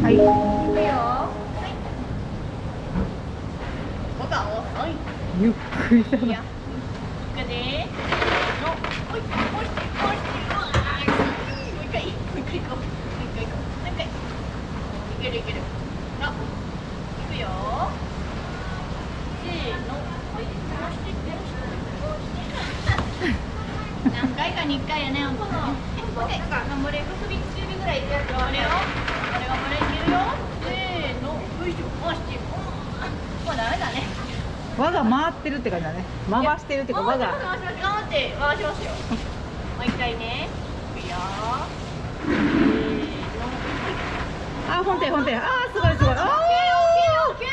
はい。いくよ。はいボタンをはい。ゆっくりだいやな。行くでのおいおいおいおいう。わーもう一回もう。一回行こうもう一回行こうもう一回いける。いける。の行くよせーのはい回して回して何回かに1回やね、ほんとね。もういでやる。よ。頑張れよ。頑張れ、いけるよ。せーの、よいしょ、回し。て。うんもうダメだね。輪が回ってるって感じだね。回してるっていうか輪が。回します。頑張って回しますよ。もう一回ね。いくよ。あ本体本体あーすごいすごい。あオッケーオッケ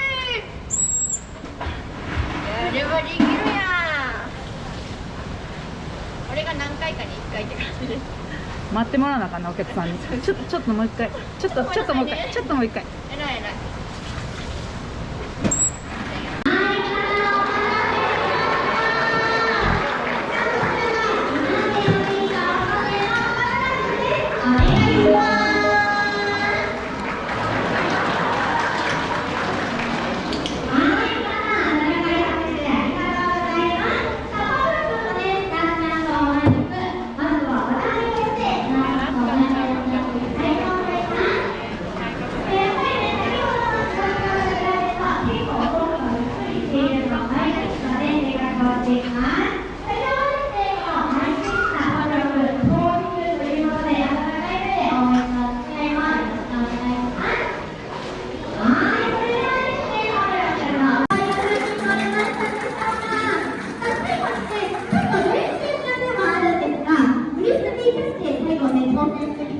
ーやればできるやん。これが何回かに1回って感じです。ー待ってもらわなあかんなお客さんに。ちょっとちょっともう一回。ちょっとちょっともう一回。ちょっともう一回。えらいえらい。Thank you.